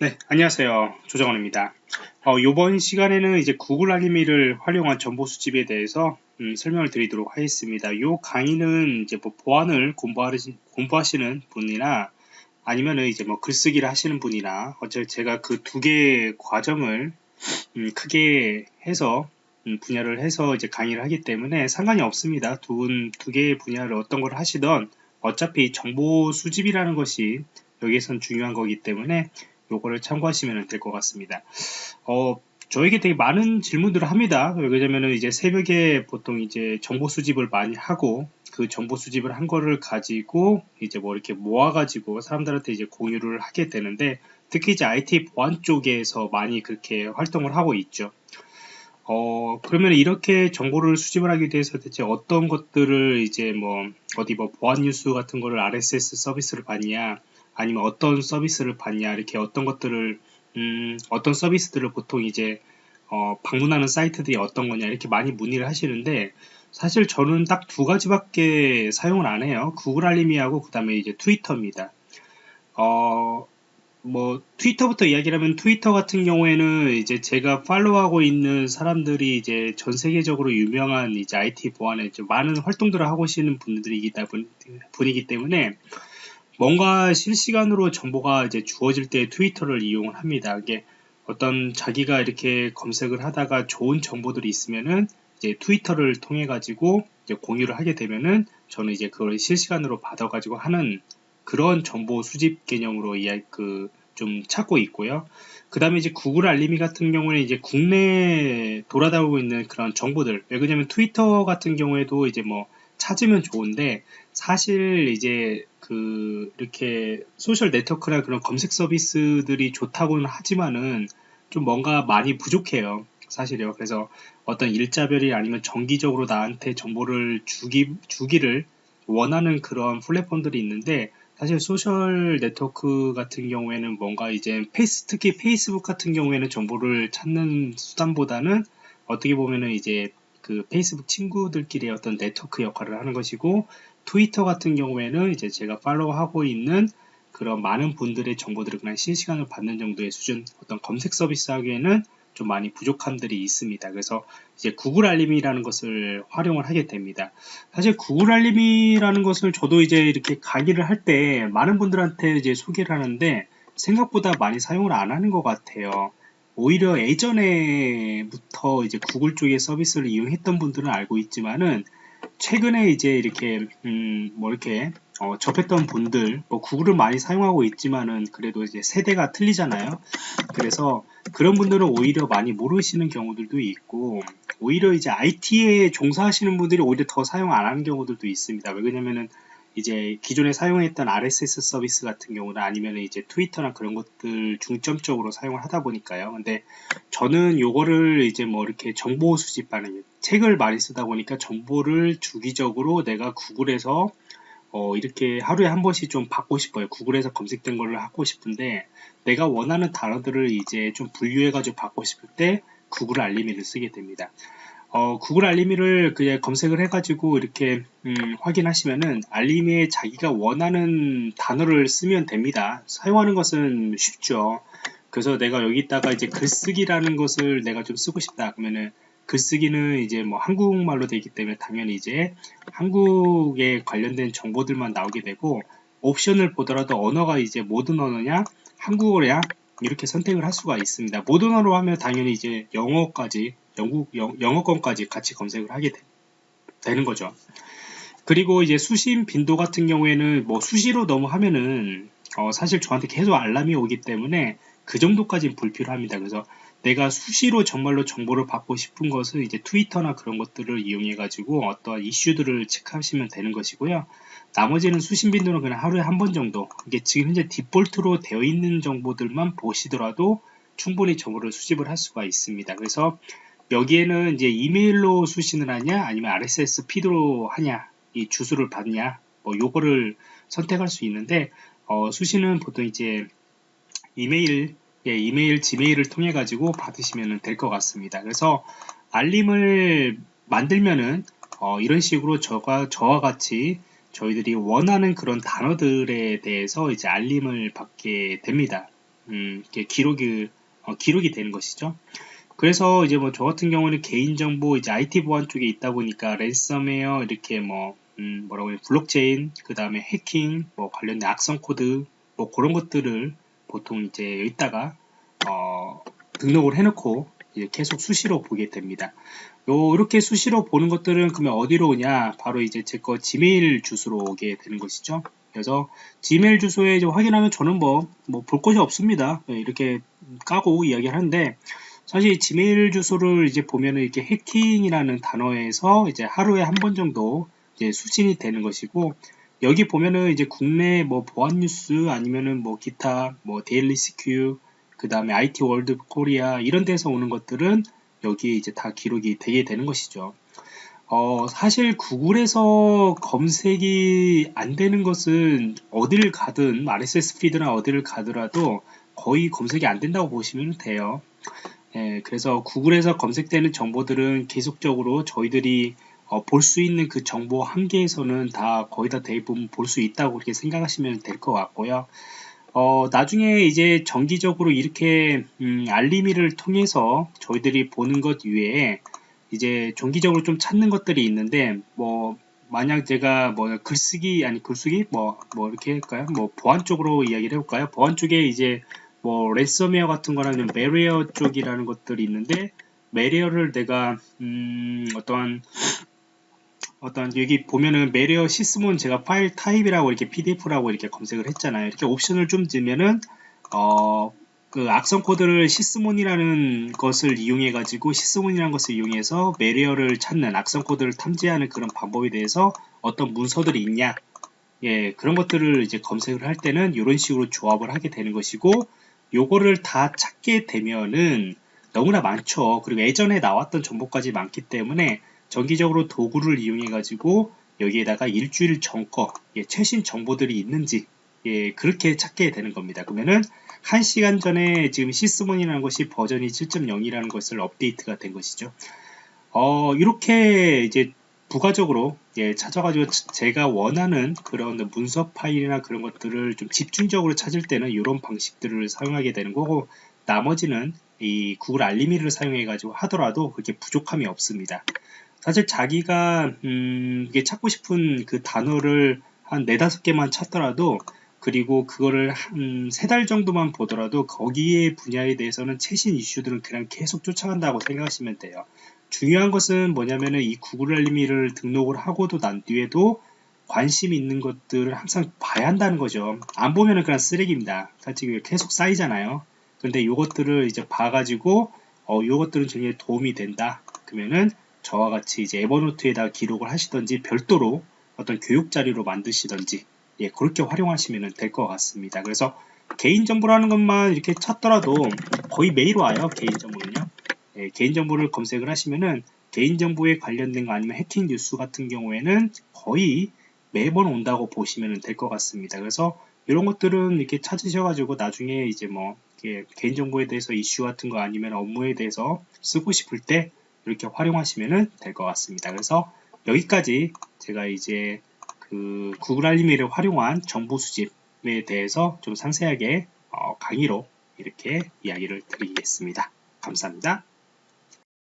네, 안녕하세요. 조정원입니다. 어, 이번 시간에는 이제 구글 알림이를 활용한 정보 수집에 대해서 음, 설명을 드리도록 하겠습니다. 이 강의는 이제 뭐 보안을 공부하시, 공부하시는 분이나 아니면은 이제 뭐 글쓰기를 하시는 분이나 어차피 제가 그 두 개의 과정을 음, 크게 해서 음, 분야를 해서 이제 강의를 하기 때문에 상관이 없습니다. 두, 두 개의 분야를 어떤 걸 하시던 어차피 정보 수집이라는 것이 여기에선 중요한 거기 때문에 요거를 참고하시면 될 것 같습니다. 어, 저에게 되게 많은 질문들을 합니다. 왜냐면은 이제 새벽에 보통 이제 정보 수집을 많이 하고 그 정보 수집을 한 거를 가지고 이제 뭐 이렇게 모아가지고 사람들한테 이제 공유를 하게 되는데 특히 이제 IT 보안 쪽에서 많이 그렇게 활동을 하고 있죠. 어, 그러면 이렇게 정보를 수집을 하기 위해서 대체 어떤 것들을 이제 뭐 어디 뭐 보안 뉴스 같은 거를 RSS 서비스를 받냐 아니면 어떤 서비스를 받냐 이렇게 어떤 것들을 음, 어떤 서비스들을 보통 이제 어, 방문하는 사이트들이 어떤 거냐 이렇게 많이 문의를 하시는데 사실 저는 딱 두 가지밖에 사용을 안 해요. 구글 알림이하고 그 다음에 이제 트위터입니다. 어, 뭐 트위터부터 이야기를 하면 트위터 같은 경우에는 이제 제가 팔로우하고 있는 사람들이 이제 전 세계적으로 유명한 이제 IT 보안에 많은 활동들을 하고 계시는 분들이기 분이기 때문에 뭔가 실시간으로 정보가 이제 주어질 때 트위터를 이용을 합니다. 이게 어떤 자기가 이렇게 검색을 하다가 좋은 정보들이 있으면은 이제 트위터를 통해 가지고 이제 공유를 하게 되면은 저는 이제 그걸 실시간으로 받아 가지고 하는 그런 정보 수집 개념으로 이야 그 좀 찾고 있고요. 그 다음에 이제 구글 알림이 같은 경우는 이제 국내에 돌아다니고 있는 그런 정보들 왜냐면 트위터 같은 경우에도 이제 뭐 찾으면 좋은데 사실 이제 그 이렇게 social network나 그런 검색 서비스들이 좋다고는 하지만은 좀 뭔가 많이 부족해요. 사실요. 그래서 어떤 일자별이 아니면 정기적으로 나한테 정보를 주기 주기를 원하는 그런 플랫폼들이 있는데 사실 social network 같은 경우에는 뭔가 이제 페이스 특히 페이스북 같은 경우에는 정보를 찾는 수단보다는 어떻게 보면은 이제 그 페이스북 친구들끼리 어떤 네트워크 역할을 하는 것이고 트위터 같은 경우에는 이제 제가 팔로우하고 있는 그런 많은 분들의 정보들을 그냥 실시간으로 받는 정도의 수준 어떤 검색 서비스 하기에는 좀 많이 부족함들이 있습니다. 그래서 이제 구글 알림이라는 것을 활용을 하게 됩니다. 사실 구글 알림이라는 것을 저도 이제 이렇게 강의를 할 때 많은 분들한테 이제 소개를 하는데 생각보다 많이 사용을 안 하는 것 같아요. 오히려 예전에부터 이제 구글 쪽의 서비스를 이용했던 분들은 알고 있지만은 최근에 이제 이렇게 음 뭐 이렇게 어 접했던 분들 뭐 구글을 많이 사용하고 있지만은 그래도 이제 세대가 틀리잖아요 그래서 그런 분들은 오히려 많이 모르시는 경우들도 있고 오히려 이제 IT에 종사하시는 분들이 오히려 더 사용 안 하는 경우들도 있습니다 왜냐면은 이제 기존에 사용했던 RSS 서비스 같은 경우나 아니면 이제 트위터나 그런 것들 중점적으로 사용을 하다 보니까요. 근데 저는 요거를 이제 뭐 이렇게 정보 수집하는 책을 많이 쓰다 보니까 정보를 주기적으로 내가 구글에서 어 이렇게 하루에 한 번씩 좀 받고 싶어요. 구글에서 검색된 거를 하고 싶은데 내가 원하는 단어들을 이제 좀 분류해 가지고 받고 싶을 때 구글 알림이를 쓰게 됩니다. 어, 구글 알림이를 그냥 검색을 해가지고 이렇게 음, 확인하시면은 알림이에 자기가 원하는 단어를 쓰면 됩니다. 사용하는 것은 쉽죠. 그래서 내가 여기다가 이제 글쓰기라는 것을 내가 좀 쓰고 싶다 그러면은 글쓰기는 이제 뭐 한국말로 되기 때문에 당연히 이제 한국에 관련된 정보들만 나오게 되고 옵션을 보더라도 언어가 이제 모든 언어냐 한국어냐 이렇게 선택을 할 수가 있습니다. 모든 언어로 하면 당연히 이제 영어까지 영국 영, 영어권까지 같이 검색을 하게 되, 는 거죠. 그리고 이제 수신 빈도 같은 경우에는 뭐 수시로 너무 하면은 어 사실 저한테 계속 알람이 오기 때문에 그 정도까지는 불필요합니다. 그래서 내가 수시로 정말로 정보를 받고 싶은 것은 이제 트위터나 그런 것들을 이용해 가지고 어떠한 이슈들을 체크하시면 되는 것이고요. 나머지는 수신 빈도는 그냥 하루에 한 번 정도 이게 지금 현재 디폴트로 되어 있는 정보들만 보시더라도 충분히 정보를 수집을 할 수가 있습니다. 그래서 여기에는 이제 이메일로 수신을 하냐 아니면 RSS 피드로 하냐 이 주소를 받냐 뭐 요거를 선택할 수 있는데 어, 수신은 보통 이제 이메일 예, 이메일 Gmail을 통해 가지고 받으시면 될 것 같습니다 그래서 알림을 만들면은 어, 이런 식으로 저가 저와 같이 저희들이 원하는 그런 단어들에 대해서 이제 알림을 받게 됩니다 음, 이렇게 기록이 어, 기록이 되는 것이죠. 그래서 이제 뭐 저 같은 경우는 개인정보 이제 IT 보안 쪽에 있다 보니까 랜섬웨어 이렇게 뭐 음, 뭐라고 해요 블록체인 그 다음에 해킹 뭐 관련된 악성 코드 뭐 그런 것들을 보통 이제 여기다가 어, 등록을 해놓고 계속 수시로 보게 됩니다. 요 이렇게 수시로 보는 것들은 그러면 어디로 오냐? 바로 이제 제 거 지메일 주소로 오게 되는 것이죠. 그래서 지메일 주소에 확인하면 저는 뭐 뭐 볼 것이 없습니다. 네, 이렇게 까고 이야기하는데 사실 지메일 주소를 이제 보면은 이렇게 해킹이라는 단어에서 이제 하루에 한 번 정도 이제 수신이 되는 것이고 여기 보면은 이제 국내 뭐 보안 뉴스 아니면은 뭐 기타 뭐 데일리 시큐 그 다음에 IT World Korea 이런 데서 오는 것들은 여기에 이제 다 기록이 되게 되는 것이죠. 어, 사실 Google에서 검색이 안 되는 것은 어디를 가든 RSS feed나 어디를 가더라도 거의 검색이 안 된다고 보시면 돼요. 예, 그래서 Google에서 검색되는 정보들은 계속적으로 저희들이 어, 볼 수 있는 그 정보 한계에서는 다 거의 다 대부분 볼 수 있다고 그렇게 생각하시면 될 것 같고요. 어, 나중에 이제 정기적으로 이렇게 음, 알림이를 통해서 저희들이 보는 것 외에 이제 정기적으로 좀 찾는 것들이 있는데 뭐 만약 제가 뭐 글쓰기 아니 글쓰기 뭐뭐 뭐 이렇게 할까요? 뭐 보안 쪽으로 이야기를 해볼까요? 보안 쪽에 이제 뭐 랜섬웨어 같은 거나 메리어 쪽이라는 것들이 있는데 malware를 내가 음 어떠한 어떤 여기 보면은 malware Sysmon 제가 filetype이라고 이렇게 pdf라고 이렇게 검색을 했잖아요. 이렇게 옵션을 좀 주면은 어, 그 악성 코드를 Sysmon이라는 것을 이용해 가지고 Sysmon이라는 것을 이용해서 malware를 찾는 악성 코드를 탐지하는 그런 방법에 대해서 어떤 문서들이 있냐 예 그런 것들을 이제 검색을 할 때는 이런 식으로 조합을 하게 되는 것이고 요거를 다 찾게 되면은 너무나 많죠 그리고 예전에 나왔던 정보까지 많기 때문에 정기적으로 도구를 이용해 가지고 여기에다가 일주일 전 거 예, 최신 정보들이 있는지 예, 그렇게 찾게 되는 겁니다. 그러면은 1시간 전에 지금 시스몬이라는 것이 버전이 7.0이라는 것을 업데이트가 된 것이죠. 어, 이렇게 이제 부가적으로 예, 찾아가지고 제가 원하는 그런 문서 파일이나 그런 것들을 좀 집중적으로 찾을 때는 이런 방식들을 사용하게 되는 거고 나머지는 이 구글 알림이를 사용해 가지고 하더라도 그렇게 부족함이 없습니다. 사실 자기가 음, 찾고 싶은 그 단어를 한 네다섯 개만 찾더라도 그리고 그거를 한 세 달 정도만 보더라도 거기에 분야에 대해서는 최신 이슈들은 그냥 계속 쫓아간다고 생각하시면 돼요. 중요한 것은 뭐냐면은 이 구글 알림이를 등록을 하고도 난 뒤에도 관심 있는 것들을 항상 봐야 한다는 거죠. 안 보면은 그냥 쓰레기입니다. 사실 계속 쌓이잖아요. 근데 이것들을 이제 봐가지고 어 요것들은 굉장히 도움이 된다. 그러면은 저와 같이 이제 에버노트에다 기록을 하시던지 별도로 어떤 교육 자료로 만드시던지 예, 그렇게 활용하시면 될 것 같습니다. 그래서 개인정보라는 것만 이렇게 찾더라도 거의 매일 와요. 개인정보는요. 예, 개인정보를 검색을 하시면은 개인정보에 관련된 거 아니면 해킹 뉴스 같은 경우에는 거의 매번 온다고 보시면 될 것 같습니다. 그래서 이런 것들은 이렇게 찾으셔가지고 나중에 이제 뭐 개인정보에 대해서 이슈 같은 거 아니면 업무에 대해서 쓰고 싶을 때 이렇게 활용하시면 될 것 같습니다. 그래서 여기까지 제가 이제 그 구글 알림이를 활용한 정보 수집에 대해서 좀 상세하게 어, 강의로 이렇게 이야기를 드리겠습니다. 감사합니다.